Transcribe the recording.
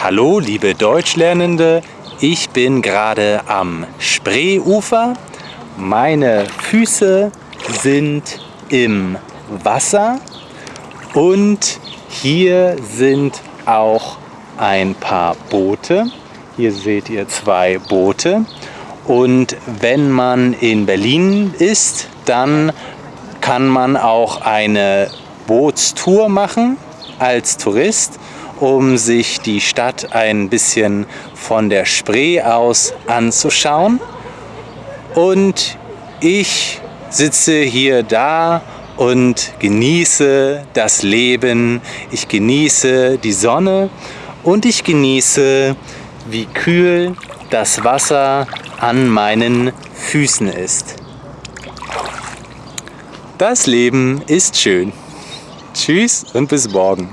Hallo liebe Deutschlernende, ich bin gerade am Spreeufer. Meine Füße sind im Wasser und hier sind auch ein paar Boote. Hier seht ihr zwei Boote und wenn man in Berlin ist, dann kann man auch eine Bootstour machen als Tourist um sich die Stadt ein bisschen von der Spree aus anzuschauen. Und ich sitze hier da und genieße das Leben. Ich genieße die Sonne und ich genieße, wie kühl das Wasser an meinen Füßen ist. Das Leben ist schön. Tschüss und bis morgen.